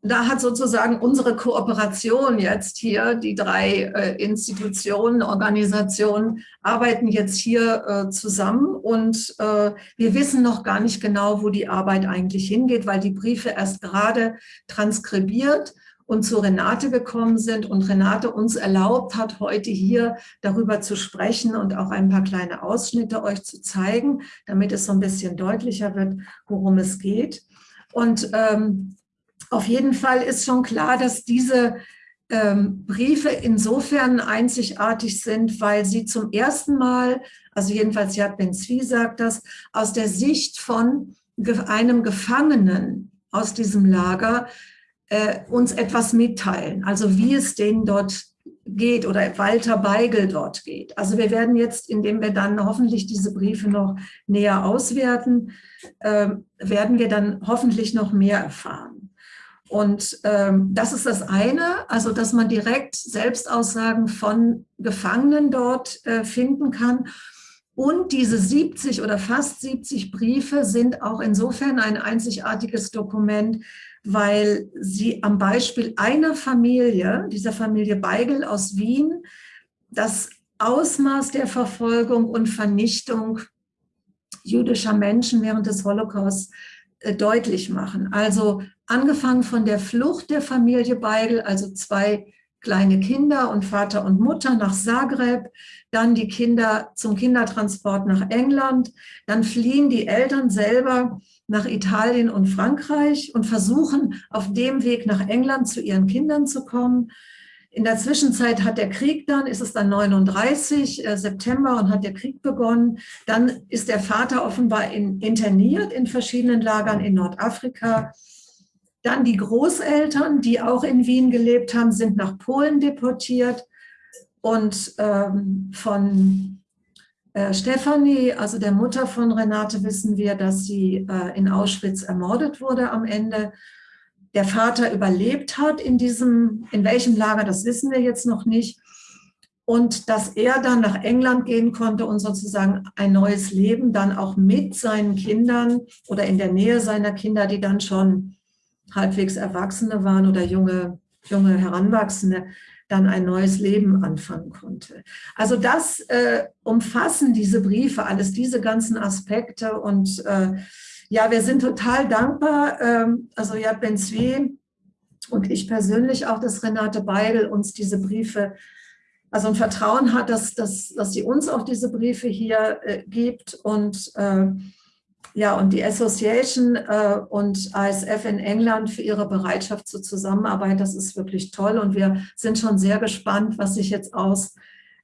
da hat sozusagen unsere Kooperation jetzt hier, die drei äh, Institutionen, Organisationen arbeiten jetzt hier äh, zusammen und äh, wir wissen noch gar nicht genau, wo die Arbeit eigentlich hingeht, weil die Briefe erst gerade transkribiert und zu Renate gekommen sind und Renate uns erlaubt hat, heute hier darüber zu sprechen und auch ein paar kleine Ausschnitte euch zu zeigen, damit es so ein bisschen deutlicher wird, worum es geht. Und ähm, auf jeden Fall ist schon klar, dass diese ähm, Briefe insofern einzigartig sind, weil sie zum ersten Mal, also jedenfalls Yad Ben Zvi sagt das, aus der Sicht von einem Gefangenen aus diesem Lager äh, uns etwas mitteilen, also wie es denen dort geht oder Walter Beigel dort geht. Also wir werden jetzt, indem wir dann hoffentlich diese Briefe noch näher auswerten, äh, werden wir dann hoffentlich noch mehr erfahren. Und ähm, das ist das eine, also dass man direkt Selbstaussagen von Gefangenen dort äh, finden kann. Und diese 70 oder fast 70 Briefe sind auch insofern ein einzigartiges Dokument, weil sie am Beispiel einer Familie, dieser Familie Beigel aus Wien, das Ausmaß der Verfolgung und Vernichtung jüdischer Menschen während des Holocaust äh, deutlich machen. Also angefangen von der Flucht der Familie Beigel, also zwei kleine Kinder und Vater und Mutter nach Zagreb, dann die Kinder zum Kindertransport nach England, dann fliehen die Eltern selber nach Italien und Frankreich und versuchen auf dem Weg nach England zu ihren Kindern zu kommen. In der Zwischenzeit hat der Krieg dann, ist es dann 39 äh, September und hat der Krieg begonnen. Dann ist der Vater offenbar in, interniert in verschiedenen Lagern in Nordafrika. Dann die Großeltern, die auch in Wien gelebt haben, sind nach Polen deportiert. Und ähm, von äh, Stefanie, also der Mutter von Renate, wissen wir, dass sie äh, in Auschwitz ermordet wurde am Ende. Der Vater überlebt hat in diesem, in welchem Lager, das wissen wir jetzt noch nicht. und dass er dann nach England gehen konnte und sozusagen ein neues Leben dann auch mit seinen Kindern oder in der Nähe seiner Kinder, die dann schon halbwegs Erwachsene waren oder junge, junge Heranwachsende, dann ein neues Leben anfangen konnte. Also das äh, umfassen diese Briefe, alles diese ganzen Aspekte und äh, ja, wir sind total dankbar, ähm, also Yad Ben Zvi und ich persönlich auch, dass Renate Beidel uns diese Briefe, also ein Vertrauen hat, dass, dass, dass sie uns auch diese Briefe hier äh, gibt und äh, ja, und die Association äh, und ASF in England für ihre Bereitschaft zur Zusammenarbeit, das ist wirklich toll. Und wir sind schon sehr gespannt, was sich jetzt aus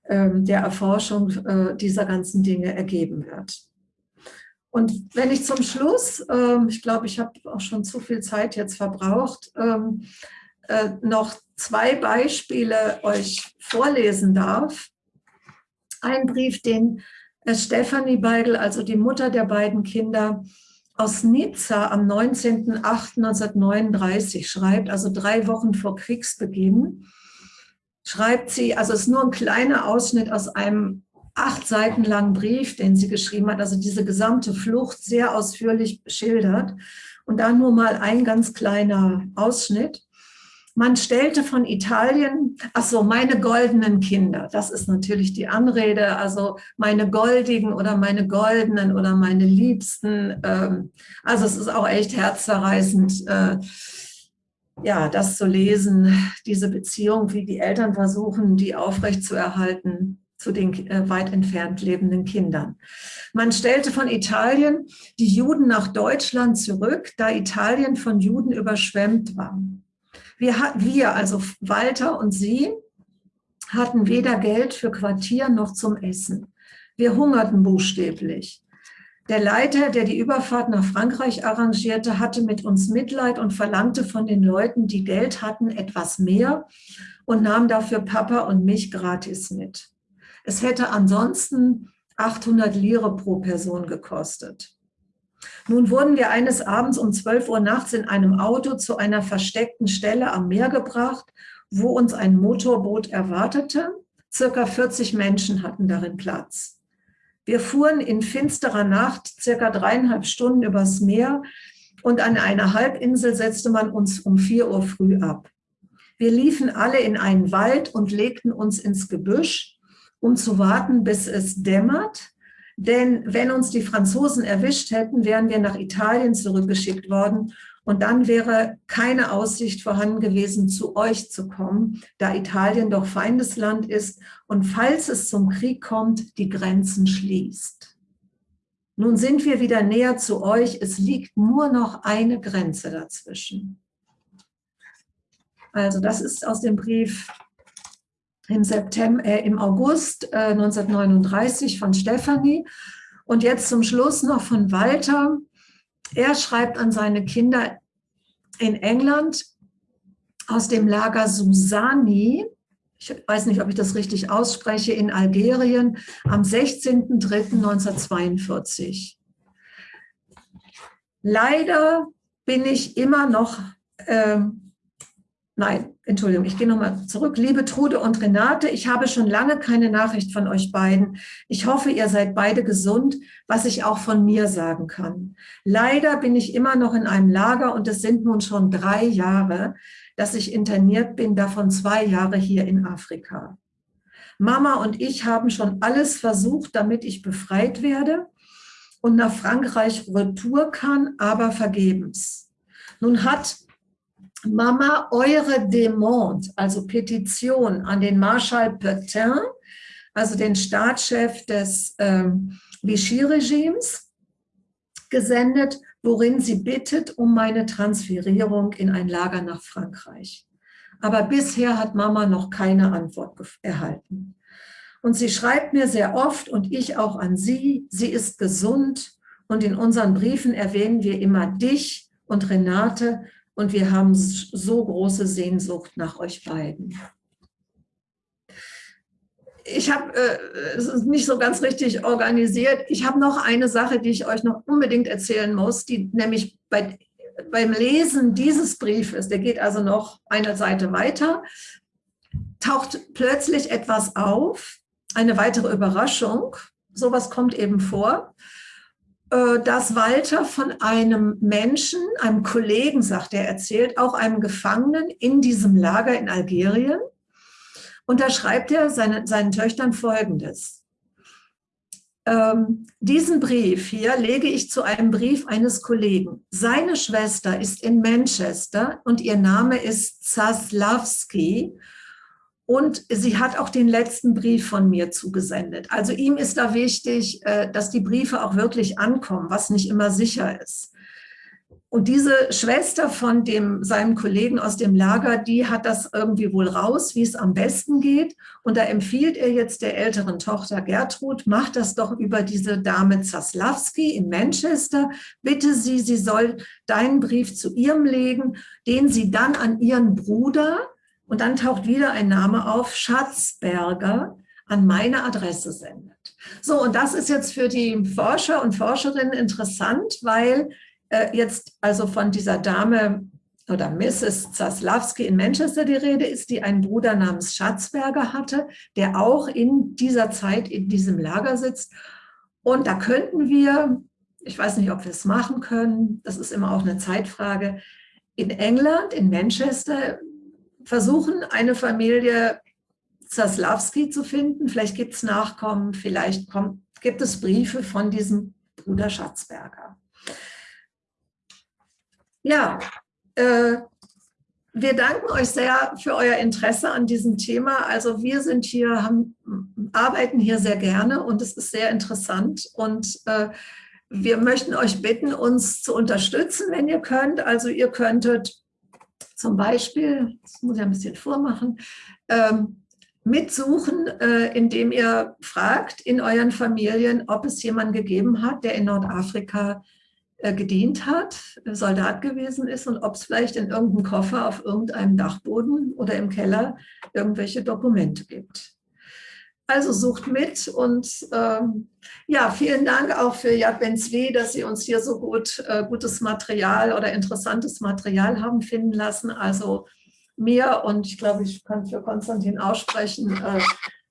ähm, der Erforschung äh, dieser ganzen Dinge ergeben wird. Und wenn ich zum Schluss, äh, ich glaube, ich habe auch schon zu viel Zeit jetzt verbraucht, ähm, äh, noch zwei Beispiele euch vorlesen darf. Ein Brief, den Stefanie Beigel, also die Mutter der beiden Kinder, aus Nizza am 19.08.1939 schreibt, also drei Wochen vor Kriegsbeginn, schreibt sie, also es ist nur ein kleiner Ausschnitt aus einem acht Seiten langen Brief, den sie geschrieben hat, also diese gesamte Flucht sehr ausführlich schildert. Und da nur mal ein ganz kleiner Ausschnitt. Man stellte von Italien, ach so, meine goldenen Kinder, das ist natürlich die Anrede, also meine goldigen oder meine goldenen oder meine Liebsten. Ähm, also es ist auch echt herzzerreißend, äh, ja, das zu lesen, diese Beziehung, wie die Eltern versuchen, die aufrechtzuerhalten zu den äh, weit entfernt lebenden Kindern. Man stellte von Italien die Juden nach Deutschland zurück, da Italien von Juden überschwemmt war. Wir, wir, also Walter und sie, hatten weder Geld für Quartier noch zum Essen. Wir hungerten buchstäblich. Der Leiter, der die Überfahrt nach Frankreich arrangierte, hatte mit uns Mitleid und verlangte von den Leuten, die Geld hatten, etwas mehr und nahm dafür Papa und mich gratis mit. Es hätte ansonsten 800 Lire pro Person gekostet. Nun wurden wir eines Abends um 12 Uhr nachts in einem Auto zu einer versteckten Stelle am Meer gebracht, wo uns ein Motorboot erwartete. Circa 40 Menschen hatten darin Platz. Wir fuhren in finsterer Nacht circa dreieinhalb Stunden übers Meer und an einer Halbinsel setzte man uns um 4 Uhr früh ab. Wir liefen alle in einen Wald und legten uns ins Gebüsch, um zu warten, bis es dämmert denn wenn uns die Franzosen erwischt hätten, wären wir nach Italien zurückgeschickt worden und dann wäre keine Aussicht vorhanden gewesen, zu euch zu kommen, da Italien doch Feindesland ist und falls es zum Krieg kommt, die Grenzen schließt. Nun sind wir wieder näher zu euch, es liegt nur noch eine Grenze dazwischen. Also das ist aus dem Brief im, September, äh, im August äh, 1939 von Stefanie. Und jetzt zum Schluss noch von Walter. Er schreibt an seine Kinder in England aus dem Lager Susani, ich weiß nicht, ob ich das richtig ausspreche, in Algerien am 16.03.1942. Leider bin ich immer noch äh, Nein, Entschuldigung, ich gehe nochmal zurück. Liebe Trude und Renate, ich habe schon lange keine Nachricht von euch beiden. Ich hoffe, ihr seid beide gesund, was ich auch von mir sagen kann. Leider bin ich immer noch in einem Lager und es sind nun schon drei Jahre, dass ich interniert bin, davon zwei Jahre hier in Afrika. Mama und ich haben schon alles versucht, damit ich befreit werde und nach Frankreich retour kann, aber vergebens. Nun hat Mama, eure Demande, also Petition an den Marschall Petain, also den Staatschef des ähm, Vichy-Regimes, gesendet, worin sie bittet um meine Transferierung in ein Lager nach Frankreich. Aber bisher hat Mama noch keine Antwort erhalten. Und sie schreibt mir sehr oft und ich auch an sie, sie ist gesund und in unseren Briefen erwähnen wir immer dich und Renate und wir haben so große Sehnsucht nach euch beiden. Ich habe äh, es ist nicht so ganz richtig organisiert. Ich habe noch eine Sache, die ich euch noch unbedingt erzählen muss, die nämlich bei, beim Lesen dieses Briefes, der geht also noch eine Seite weiter, taucht plötzlich etwas auf, eine weitere Überraschung. Sowas kommt eben vor, dass Walter von einem Menschen, einem Kollegen, sagt er, erzählt, auch einem Gefangenen in diesem Lager in Algerien. Und da schreibt er seine, seinen Töchtern Folgendes. Ähm, diesen Brief hier lege ich zu einem Brief eines Kollegen. Seine Schwester ist in Manchester und ihr Name ist Zaslavski und sie hat auch den letzten Brief von mir zugesendet. Also ihm ist da wichtig, äh, dass die Briefe auch wirklich ankommen, was nicht immer sicher ist. Und diese Schwester von dem, seinem Kollegen aus dem Lager, die hat das irgendwie wohl raus, wie es am besten geht. Und da empfiehlt er jetzt der älteren Tochter Gertrud, mach das doch über diese Dame Zaslawski in Manchester. Bitte sie, sie soll deinen Brief zu ihrem legen, den sie dann an ihren Bruder, und dann taucht wieder ein Name auf, Schatzberger, an meine Adresse sendet. So, und das ist jetzt für die Forscher und Forscherinnen interessant, weil äh, jetzt also von dieser Dame oder Mrs. Zaslawski in Manchester die Rede ist, die einen Bruder namens Schatzberger hatte, der auch in dieser Zeit in diesem Lager sitzt. Und da könnten wir, ich weiß nicht, ob wir es machen können, das ist immer auch eine Zeitfrage, in England, in Manchester, versuchen, eine Familie Zaslawski zu finden. Vielleicht gibt es Nachkommen, vielleicht kommt, gibt es Briefe von diesem Bruder Schatzberger. Ja, äh, wir danken euch sehr für euer Interesse an diesem Thema. Also wir sind hier, haben, arbeiten hier sehr gerne und es ist sehr interessant. Und äh, wir möchten euch bitten, uns zu unterstützen, wenn ihr könnt. Also ihr könntet zum Beispiel, das muss ich ein bisschen vormachen, ähm, mitsuchen, äh, indem ihr fragt in euren Familien, ob es jemanden gegeben hat, der in Nordafrika äh, gedient hat, Soldat gewesen ist und ob es vielleicht in irgendeinem Koffer auf irgendeinem Dachboden oder im Keller irgendwelche Dokumente gibt. Also sucht mit und ähm, ja, vielen Dank auch für Yad Ben Zvi, dass Sie uns hier so gut, äh, gutes Material oder interessantes Material haben finden lassen. Also mir und ich glaube, ich kann für Konstantin aussprechen, äh,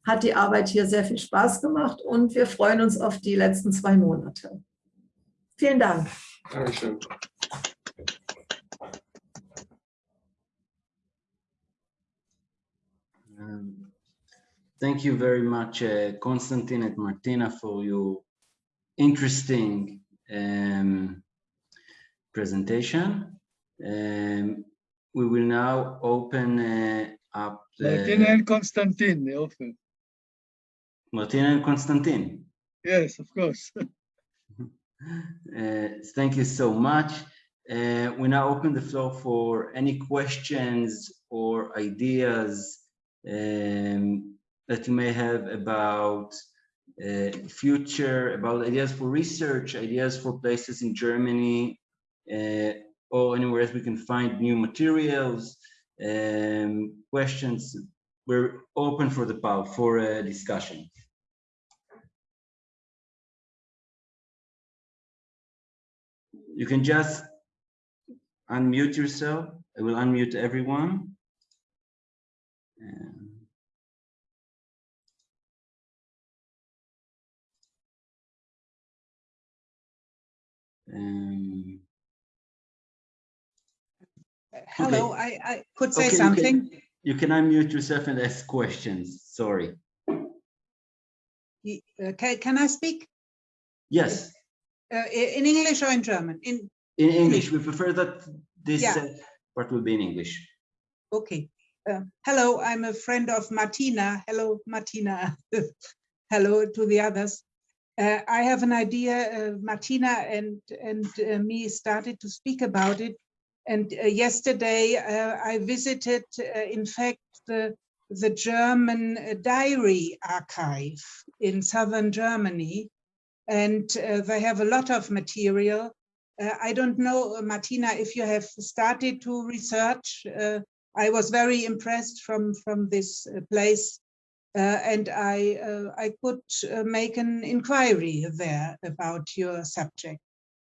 hat die Arbeit hier sehr viel Spaß gemacht und wir freuen uns auf die letzten zwei Monate. Vielen Dank. Dankeschön. Um, thank you very much, uh, Konstantin and Martina, for your interesting um, presentation. Um, we will now open uh, up the... Martina and Konstantin, often. Martina and Konstantin. Yes, of course. Uh, thank you so much. Uh, we now open the floor for any questions or ideas um, that you may have about uh, future, about ideas for research, ideas for places in Germany, uh, or anywhere else we can find new materials, um, questions. We're open for the pub for uh, discussion. you can just unmute yourself. I will unmute everyone. Um, Hello, okay. I, I could say okay, something. You can, you can, unmute yourself and ask questions. Sorry. Okay, can I speak? Yes. Uh, in English or in German? In in English. We prefer that this yeah. uh, part will be in English. Okay. Uh, hello, I'm a friend of Martina. Hello, Martina. hello to the others. Uh, I have an idea. Uh, Martina and and uh, me started to speak about it. And uh, yesterday I visited, in fact, the the German diary archive in southern Germany and uh, they have a lot of material. Uh, I don't know, Martina, if you have started to research. Uh, I was very impressed from, from this uh, place uh, and I, uh, I could make an inquiry there about your subject.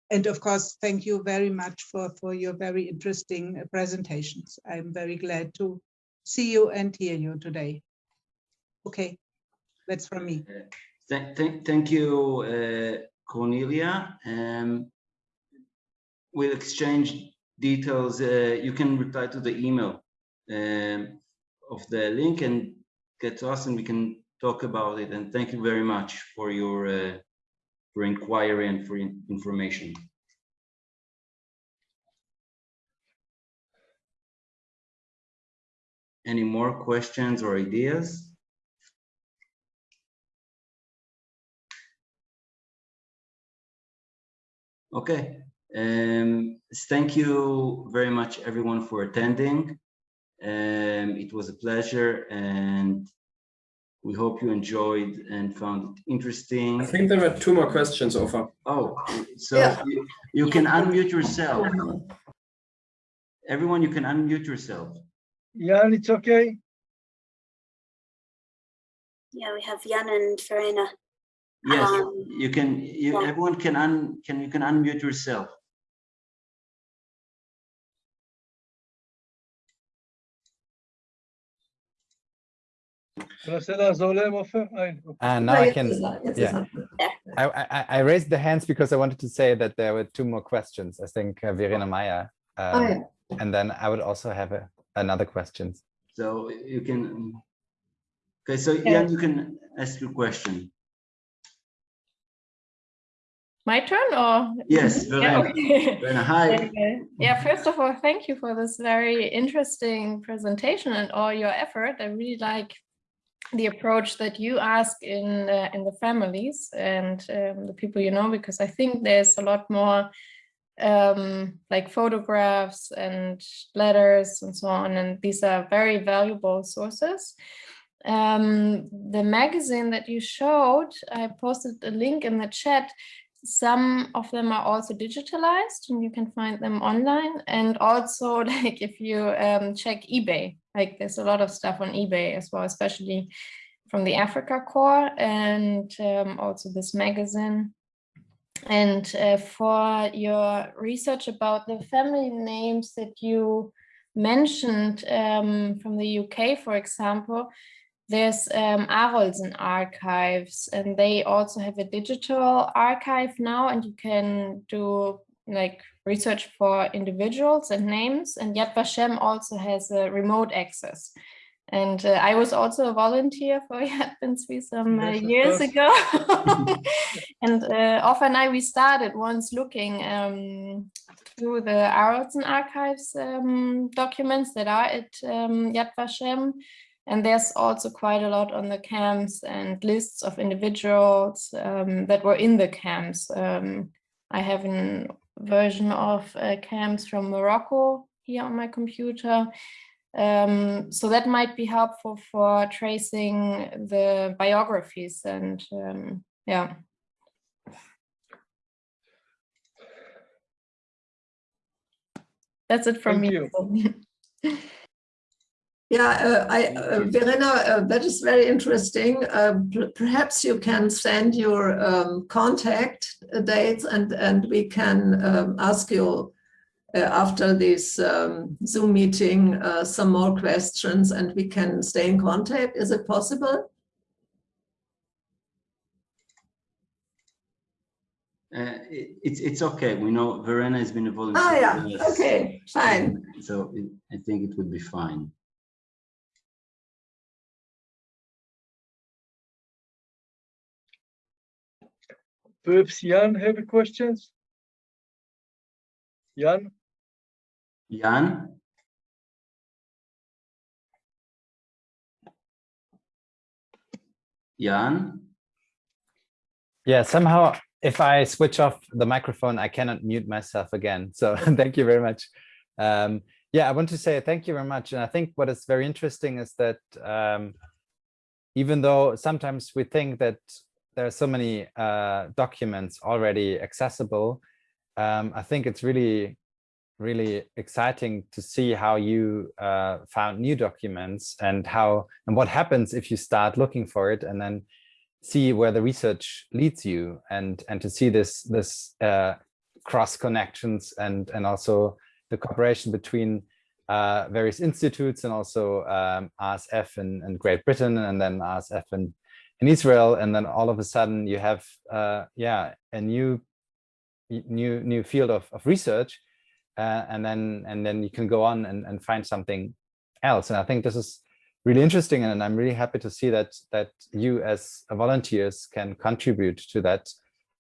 And of course, thank you very much for, for your very interesting presentations. I'm very glad to, see you and hear you today. Okay, that's from me. Thank, thank, thank you, uh, Cornelia. Um, we'll exchange details. Uh, you can reply to the email um, of the link and get to us and we can talk about it. And thank you very much for your uh, for inquiry and for in information. Any more questions or ideas? Okay, um, thank you very much everyone for attending. Um, it was a pleasure and we hope you enjoyed and found it interesting. I think there were two more questions, Ofer. Oh, so Yeah. you, you can unmute yourself. Everyone, you can unmute yourself. Jan, it's okay? Yeah, we have Jan and Verena. Yes, Um, you can, you, yeah. everyone can un, can, you can unmute yourself. And now Ah, I can, ist jetzt yeah. I, I, I raised the hands because I wanted to say that there were two more questions. I think uh, Verena Meyer. Um, ja. And then I would also have a, another question. So you can, okay, so Jan, you can ask your question. My turn or? Yes, Yeah, Verena. okay. Verena, hi. Yeah, first of all, thank you for this very interesting presentation and all your effort. I really like the approach that you ask in uh, in the families and um, the people you know, because I think there's a lot more um, like photographs and letters and so on, and these are very valuable sources. Um, the magazine that you showed, I posted a link in the chat some of them are also digitalized and you can find them online. And also like if you um, check ebay like there's a lot of stuff on ebay as well especially from the Africa Korps and um, also this magazine. And uh, for your research about the family names that you mentioned um, from the uk for example there's um, Arolsen archives and they also have a digital archive now and you can do like research for individuals and names and Yad Vashem also has a remote access. And uh, I was also a volunteer for Yad Ben some uh, years ago. and uh, Off and I, we started once looking um, through the Arolsen archives um, documents that are at um, Yad Vashem. And there's also quite a lot on the camps and lists of individuals um, that were in the camps. Um, I have a version of uh, camps from Morocco here on my computer. Um, so that might be helpful for tracing the biographies and um, yeah. That's it from Thank me. Yeah, uh, I, uh, Verena, uh, that is very interesting. Uh, perhaps you can send your um, contact dates and, and we can um, ask you uh, after this um, Zoom meeting uh, some more questions and we can stay in contact. Is it possible? Uh, it- it's it's okay. We know Verena has been a volunteer. Ah, yeah, okay, fine. So it, I think it would be fine. Perhaps Jan have questions? Jan? Jan? Jan? Yeah, somehow if I switch off the microphone, I cannot mute myself again. So thank you very much. Um, yeah, I want to say thank you very much. And I think what is very interesting is that um, even though sometimes we think that there are so many uh, documents already accessible, um, I think it's really, really exciting to see how you uh, found new documents and how and what happens if you start looking for it and then see where the research leads you and and to see this this uh, cross connections and and also the cooperation between uh, various institutes and also um, ASF in, Great Britain and then ASF in, in Israel. And then all of a sudden you have, uh, yeah, a new, new, new field of, of research. Uh, and then, and then you can go on and, and find something else. And I think this is really interesting. And I'm really happy to see that, that you as volunteers can contribute to that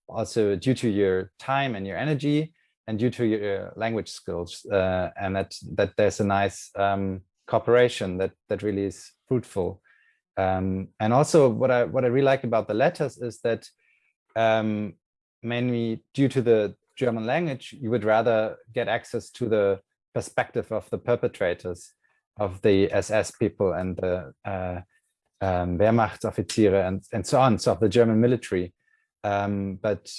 also due to your time and your energy and due to your language skills uh, and that that there's a nice um, cooperation that that really is fruitful um, and also what I what I really like about the letters is that um, mainly due to the German language you would rather get access to the perspective of the perpetrators of the SS people and the uh, um, Wehrmachtsoffiziere and and so on so of the German military. Um, but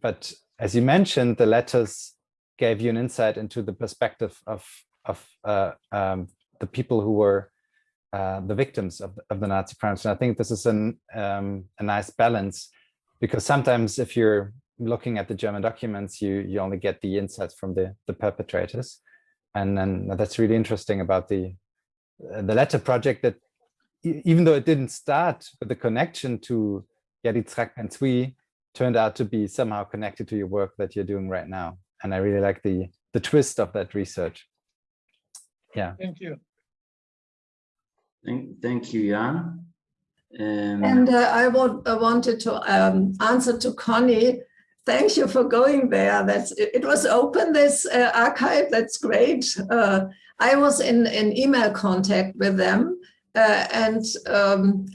but as you mentioned, the letters gave you an insight into the perspective of of uh, um, the people who were uh, the victims of, of the Nazi crimes. And I think this is an, um, a nice balance because sometimes if you're looking at the German documents, you you only get the insights from the the perpetrators, and then that's really interesting about the uh, the letter project that even though it didn't start with the connection to Yitzhak Ben Zvi, turned out to be somehow connected to your work that you're doing right now. And I really like the, the twist of that research. Yeah. Thank you. Thank, thank you, Jan. Um, and uh, I, I wanted to um, answer to Connie. Thank you for going there. That's it, it was open this uh, archive. That's great. Uh, I was in in email contact with them, uh, and um,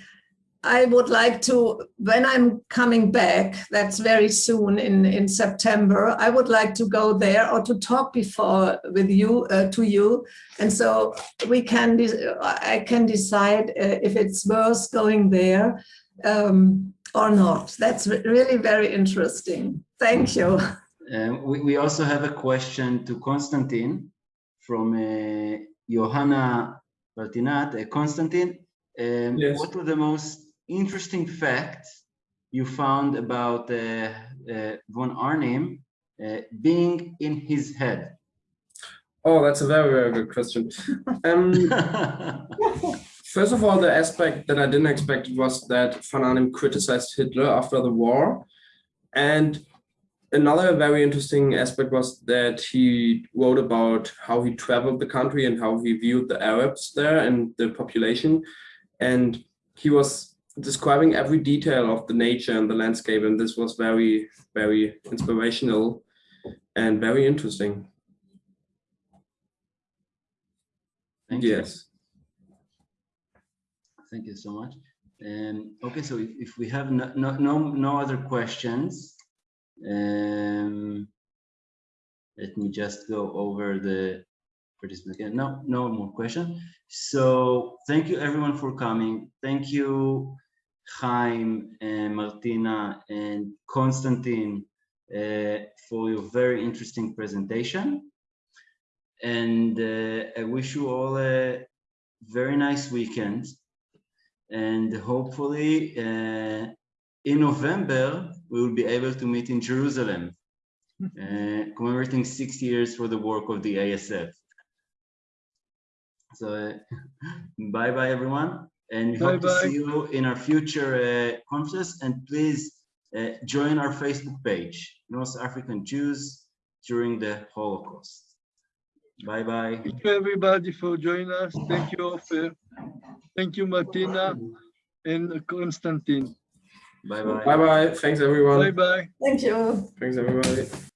I would like to, when I'm coming back, that's very soon in, in September, I would like to go there or to talk before with you, uh, to you. And so we can, I can decide uh, if it's worth going there um, or not. That's really very interesting. Thank you. Uh, we, we also have a question to Konstantin from uh, Johanna Martinat. Uh, Konstantin, um, yes. what were the most interesting fact you found about uh, uh, von Arnim uh, being in his head? Oh, that's a very, very good question. Um, first of all, the aspect that I didn't expect was that von Arnim criticized Hitler after the war. And another very interesting aspect was that he wrote about how he traveled the country and how he viewed the Arabs there and the population. And he was describing every detail of the nature and the landscape. And this was very, very inspirational and very interesting. Thank you. yes. You. Thank you so much. Um, okay, so if, if we have no, no, no, no other questions, um, let me just go over the participants again. No, no more question. So thank you everyone for coming. Thank you Chaim, and Martina, and Konstantin uh, for your very interesting presentation. And uh, I wish you all a very nice weekend. And hopefully uh, in November, we will be able to meet in Jerusalem, commemorating six years for the work of the ASF. So uh, bye-bye, everyone and we bye hope bye. to see you in our future uh, conferences. And please uh, join our Facebook page, North African Jews during the Holocaust. Bye bye. Thank you everybody for joining us. Thank you, Ofer. Thank you, Martina and Constantine. Bye bye. Bye bye. Thanks everyone. Bye bye. Thank you. Thanks everybody.